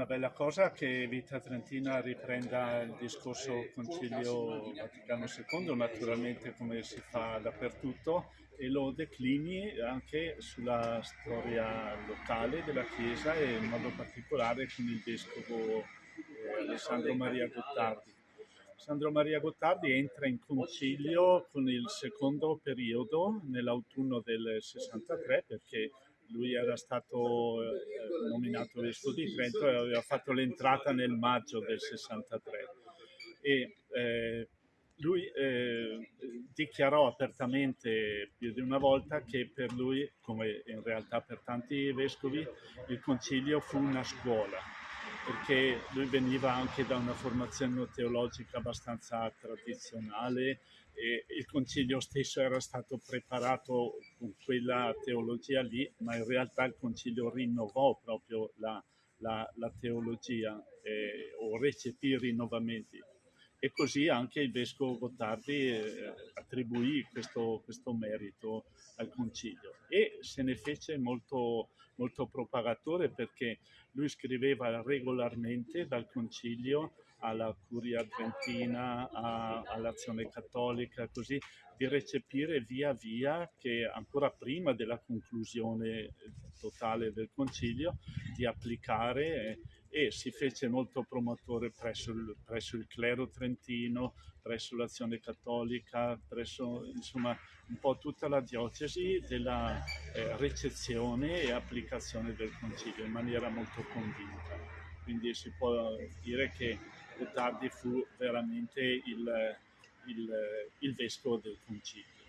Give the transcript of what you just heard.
una bella cosa che Vita Trentina riprenda il discorso Concilio Vaticano II, naturalmente come si fa dappertutto, e lo declini anche sulla storia locale della Chiesa e in modo particolare con il vescovo eh, Alessandro Maria Gottardi. Sandro Maria Gottardi entra in concilio con il secondo periodo nell'autunno del 63 perché lui era stato eh, nominato vescovo di Trento e aveva fatto l'entrata nel maggio del 63 e eh, lui eh, dichiarò apertamente più di una volta che per lui, come in realtà per tanti vescovi, il concilio fu una scuola perché lui veniva anche da una formazione teologica abbastanza tradizionale e il concilio stesso era stato preparato con quella teologia lì, ma in realtà il concilio rinnovò proprio la, la, la teologia eh, o recepì rinnovamenti. E così anche il vescovo Gottardi eh, attribuì questo, questo merito al concilio e se ne fece molto, molto propagatore perché lui scriveva regolarmente dal concilio alla Curia Trentina, a, all'Azione Cattolica, così di recepire via via che ancora prima della conclusione totale del concilio di applicare e si fece molto promotore presso il, presso il clero trentino, presso l'azione cattolica, presso insomma un po' tutta la diocesi della eh, recezione e applicazione del concilio in maniera molto convinta. Quindi si può dire che Gottardi fu veramente il, il, il vescovo del concilio.